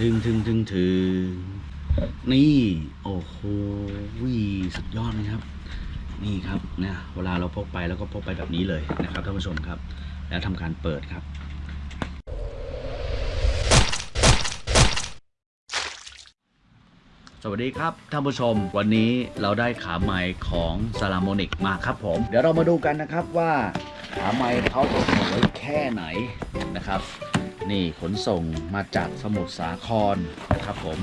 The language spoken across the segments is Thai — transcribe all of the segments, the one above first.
ถึงถึงถึงถึงนี่ โอ้โหวิสุดยอดเลยครับ นี่ครับนะเวลาเราพกไปแล้วก็พกไปแบบนี้เลยนะครับท่านผู้ชมครับ แล้วทำการเปิดครับสวัสดีครับท่านผู้ชมวันนี้เราได้ขาไม้ของซา l ามนิกมาครับผม เดี๋ยวเรามาดูกันนะครับว่าขาไม้เขาจะสวยแค่ไหนนะครับ นี่ขนส่งมาจากสมุทรสาครนะครับผม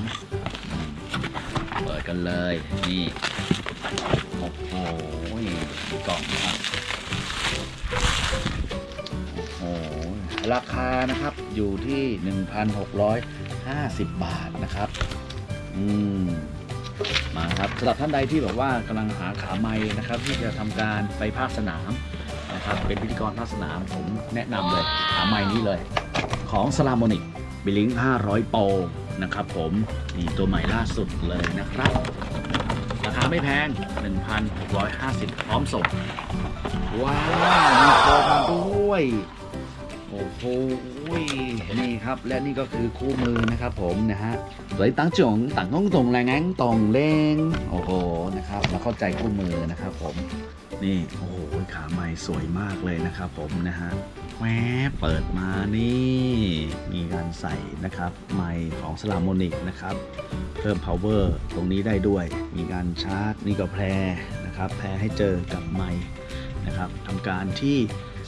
เปิดกันเลย นี่โอ้โหกล่องนะครับโอ้โหราคานะครับอยู่ที่ 1,650 บาทนะครับ อืมมาครับสำหรับท่านใดที่แบบว่ากำลังหาขาไม้นะครับ ที่จะทำการไปภาคสนามนะครับ เป็นพิธีกรภาคสนามผมแนะนำเลยขาไม้นี้เลย ของสลาม o นิกบิลิง500 โปรนะครับผมนี่ตัวใหม่ล่าสุดเลยนะครับ ราคาไม่แพง 1,650 พร้อมส่ง ว้าวมีโปรมาด้วย โอ้โหนี่ครับ และนี่ก็คือคู่มือนะครับผมนะฮะสวยตั้งจงตั้งงงตรงแรงงตรงเลงโอ้โหนะครับเราเข้าใจคู่มือนะครับผม นี่โอ้โหขาใหม่สวยมากเลยนะครับผมนะฮะแวบเปิดมานี่มีการใส่นะครับไมค์ของสลามโมนิกนะครับเพิ่ม power ตรงนี้ได้ด้วย มีการชาร์จนี่ก็แพรนะครับแพรให้เจอกับไมค์นะครับทำการที่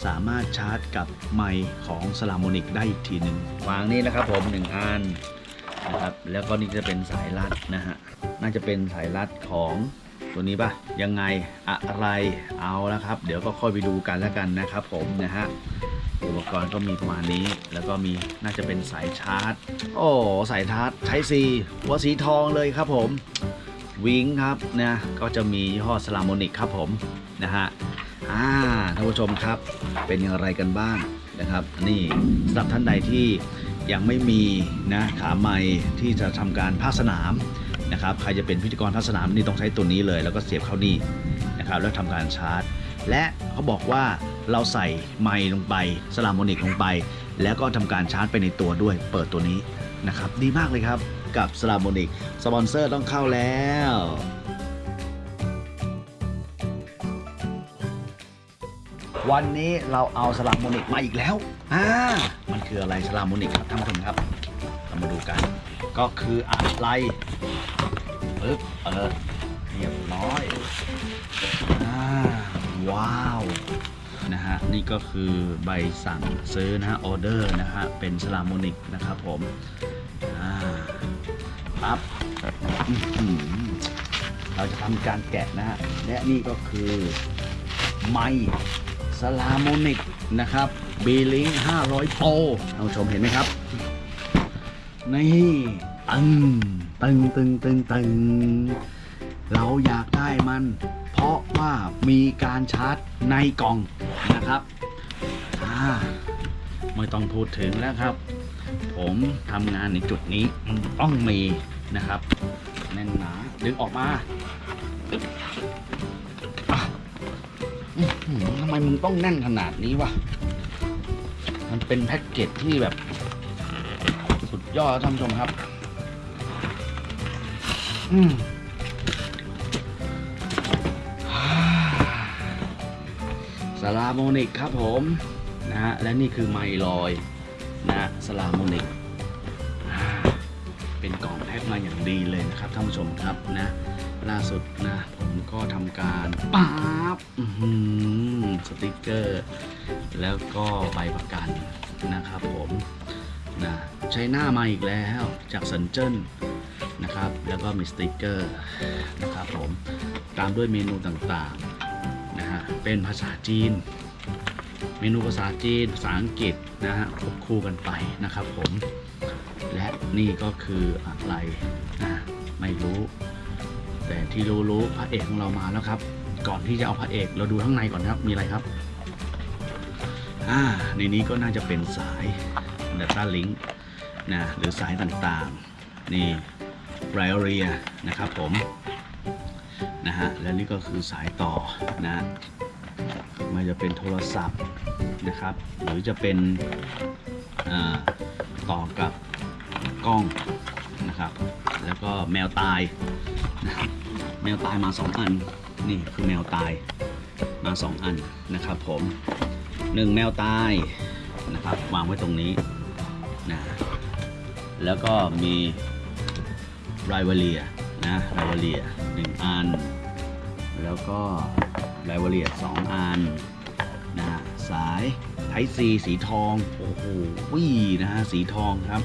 สามารถชาร์จกับไมค์ของสลามโมนิกได้อีกทีหนึ่งวางนี่นะครับผมหนึ่งอันนะครับแล้วก็นี่จะเป็นสายรัดนะฮะน่าจะเป็นสายรัดของ ตัวนี้ปะยังไงอะไรเอาแล้วครับ เดี๋ยวก็ค่อยไปดูกันแล้วกันนะครับผมนะฮะอุปกรณ์ก็มีประมาณนี้ แล้วก็มีน่าจะเป็นสายชาร์จ โอ้สายชาร์จใช้ซีหัวสีทองเลยครับผมวิงครับนะก็จะมียี่ห้อสลามอนิกครับผมนะฮะอ่าท่านผู้ชมครับ เป็นอย่างไรกันบ้างนะครับ นี่สำหรับท่านใดที่ยังไม่มีนะขาไมค์ที่จะทำการภาคสนาม นะครับใครจะเป็นพิธีกรภาคสนามนี่ต้องใช้ตัวนี้เลย แล้วก็เสียบเข้านี่นะครับแล้วทำการชาร์จ และเขาบอกว่าเราใส่ไมค์ลงไป Saramonic ลงไป แล้วก็ทำการชาร์จไปในตัวด้วย เปิดตัวนี้นะครับดีมากเลยครับกับ Saramonic สปอนเซอร์ต้องเข้าแล้ววันนี้เราเอาสลามโมนิกมาอีกแล้ว อ่า มันคืออะไรสลามโมนิกครับท่านผู้ชมครับ เรามาดูกัน ก็คืออะไรปึ๊บเออเรียบร้อยอ่าว้าวนะฮะนี่ก็คือใบสั่งซื้อนะฮะออเดอร์นะฮะเป็นสลามโมนิกนะครับผมอ่าปั๊บเราจะทำการแกะนะฮะและนี่ก็คือไมค์สลามโมนิกนะครับบีลิง500โปท่านผู้ชมเห็นไหมครับ นี่ตึงตึงตึงตึงตึงเราอยากได้มัน เพราะว่ามีการชาร์จในกล่องนะครับอ่าไม่ต้องพูดถึงแล้วครับ ผมทำงานในจุดนี้ต้องมีนะครับ แน่นหนาดึงออกมาอึ๊บอะอื้อหือทำไมมึงต้องแน่นขนาดนี้วะ มันเป็นแพ็กเกจที่แบบ สุดยอดท่านผู้ชมครับ อืมสลาโมนิกครับผมนะฮะและนี่คือไมลอยนะ Saramonic เป็นกล่องแพ็คมาอย่างดีเลยนะครับท่านผู้ชมครับนะล่าสุดนะผมก็ทำการป๊าบสติกเกอร์ แล้วก็ใบประกันนะครับผม นะ China มาอีกแล้วจากเซินเจิ้นนะครับ แล้วก็มีสติกเกอร์นะครับผม ตามด้วยเมนูต่างๆนะฮะ เป็นภาษาจีน เมนูภาษาจีน ภาษาอังกฤษนะฮะควบคู่กันไปนะครับผม และนี่ก็คืออะไรนะไม่รู้ แต่ที่รู้รู้พระเอกของเรามาแล้วครับ ก่อนที่จะเอาพระเอกเราดูข้างในก่อนครับ มีอะไรครับ อ่า ในนี้ก็น่าจะเป็นสาย Data Link นะหรือสายต่างๆ นี่ r i o r i a นะครับผมนะฮะและนี่ก็คือสายต่อนะไมันจะเป็นโทรศัพท์นะครับ หรือจะเป็นต่อกับกล้องนะครับ แล้วก็แมวตาย แมวตายมาสองอัน นี่คือแมวตายมาสองอันนะครับผมหนึ่งแมวตายนะครับ วางไว้ตรงนี้ นะแล้วก็มีไรวาเลียนะไรวาเลียหนึ่งอัน แล้วก็ไรวาเลียสองอันนะสายไทซีสีทอง โอ้โหวินะฮะสีทองครับ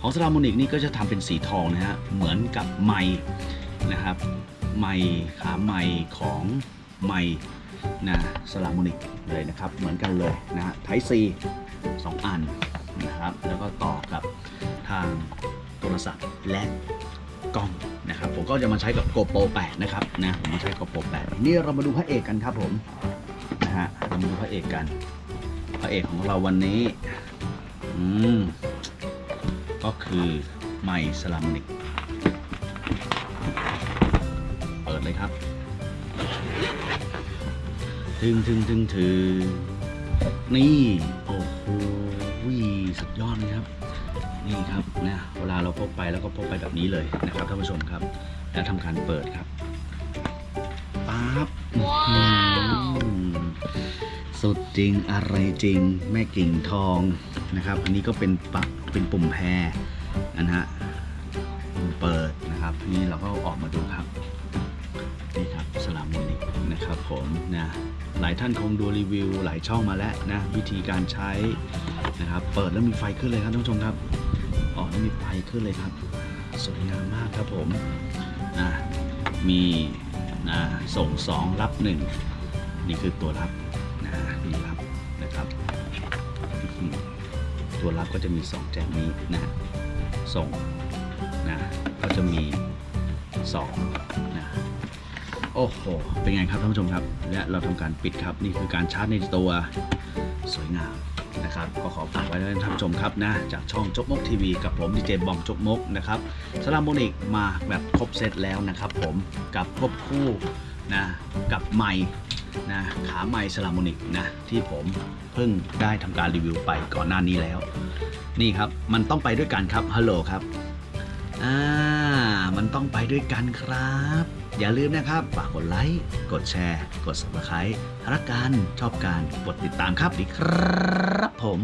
ของสลามูนิกนี่ก็จะทำเป็นสีทองนะฮะ เหมือนกับไม้นะครับไม้ขาไม้ของไม้นะสลามูนิกเลยนะครับ เหมือนกันเลยนะฮะไทซีสองอัน นะครับ แล้วก็ต่อกับทางโทรศัพท์และกล้องนะครับ ผมก็จะมาใช้กับ GoPro 8 นะครับนะผมมาใช้ GoPro 8 นี่เรามาดูพระเอกกันครับผมนะฮะเรามาดูพระเอกกัน พระเอกของเราวันนี้อืมก็คือไมสลามนิกเปิดเลยครับถึงถึงถึงถึงนี่ โอ้โห สุดยอดเลยครับ นี่ครับนะเวลาเราพกไปแล้วก็พกไปแบบนี้เลยนะครับท่านผู้ชมครับ แล้วทำการเปิดครับปั๊บสุดจริงอะไรจริง แม่กิ่งทองนะครับ อันนี้ก็เป็นปักเป็นปุ่มแพรนะฮะเปิดนะครับนี่เราก็ออกมาดูครับนี่ครับสลามมูนิกนะครับผมนะหลายท่านคงดูรีวิวหลายช่องมาแล้วนะวิธีการใช้ นะครับ เปิดแล้วมีไฟขึ้นเลยครับท่านผู้ชมครับอ๋อแล้วมีไฟขึ้นเลยครับ สวยงามมากครับผมนะมีนะส่งสองรับหนึ่งนี่คือตัวรับนะนี่รับนะครับ ตัวรับก็จะมีสองแจกนี้นะส่งนะก็จะมีสองนะโอ้โห เป็นไงครับท่านผู้ชมครับ และเราทำการปิดครับ นี่คือการชาร์จในตัวสวยงาม นะครับก็ขอฝากไว้ด้วยท่านผู้ชมครับนะจากช่องจกมกทีวีกับผมดีเจบอมจกมกนะครับสลามโมนิกมาแบบครบเซตแล้วนะครับ ผมกับครบคู่นะกับไม้นะขาไม้สลามโมนิกนะที่ผมเพิ่งได้ทำการรีวิวไปก่อนหน้านี้แล้ว นี่ครับมันต้องไปด้วยกันครับฮัลโหลครับอ่ามันต้องไปด้วยกันครับ อย่าลืมนะครับ ฝากกดไลค์ กดแชร์ กด subscribe รักการชอบการกดติดตามครับดีครับผม